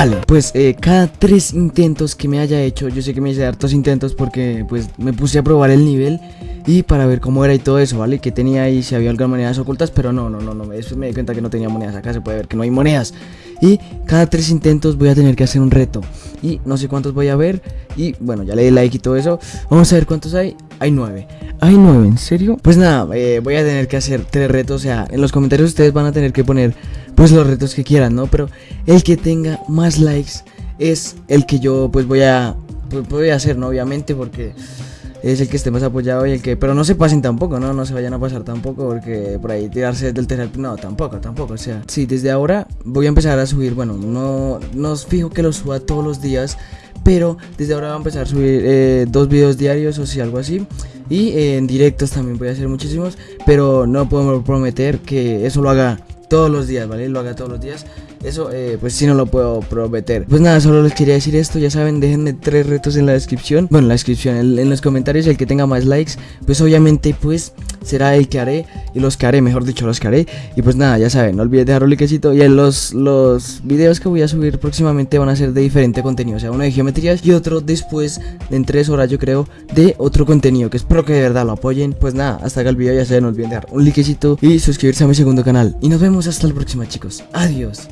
Vale, pues eh, cada tres intentos que me haya hecho, yo sé que me hice hartos intentos porque pues me puse a probar el nivel y para ver cómo era y todo eso, ¿vale? Que tenía ahí, si había algunas monedas ocultas, pero no, no, no, no, después me di cuenta que no tenía monedas, acá se puede ver que no hay monedas. Y cada tres intentos voy a tener que hacer un reto y no sé cuántos voy a ver y bueno, ya le di like y todo eso. Vamos a ver cuántos hay. Hay nueve. Hay nueve, ¿en serio? Pues nada, eh, voy a tener que hacer tres retos, o sea, en los comentarios ustedes van a tener que poner pues los retos que quieran, ¿no? Pero el que tenga más likes es el que yo pues voy a pues, voy a hacer, ¿no? Obviamente porque es el que esté más apoyado y el que pero no se pasen tampoco, ¿no? No se vayan a pasar tampoco porque por ahí tirarse del tercer no, tampoco, tampoco, o sea, sí, desde ahora voy a empezar a subir, bueno, no no fijo que lo suba todos los días, pero desde ahora voy a empezar a subir eh, dos videos diarios o si algo así y eh, en directos también voy a hacer muchísimos, pero no puedo prometer que eso lo haga todos los días, ¿vale? Lo haga todos los días. Eso, eh, pues sí no lo puedo prometer. Pues nada, solo les quería decir esto. Ya saben, déjenme tres retos en la descripción. Bueno, en la descripción, en, los comentarios. El que tenga más likes, pues obviamente, pues será el que haré. Y los que haré, mejor dicho, los que haré. Y pues nada, ya saben, no olviden dejar un likecito. Y en los, los videos que voy a subir próximamente van a ser de diferente contenido. O sea, uno de geometrías y otro después, en tres horas, yo creo, de otro contenido. Que espero que de verdad lo apoyen. Pues nada, hasta acá el video. Ya saben, no olviden dejar un likecito y suscribirse a mi segundo canal. Y nos vemos hasta la próxima, chicos. Adiós.